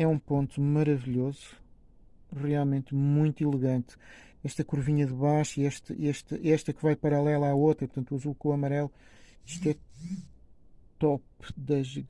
é um ponto maravilhoso, realmente muito elegante. Esta curvinha de baixo e esta, esta, esta que vai paralela à outra, portanto o azul com o amarelo, isto é top das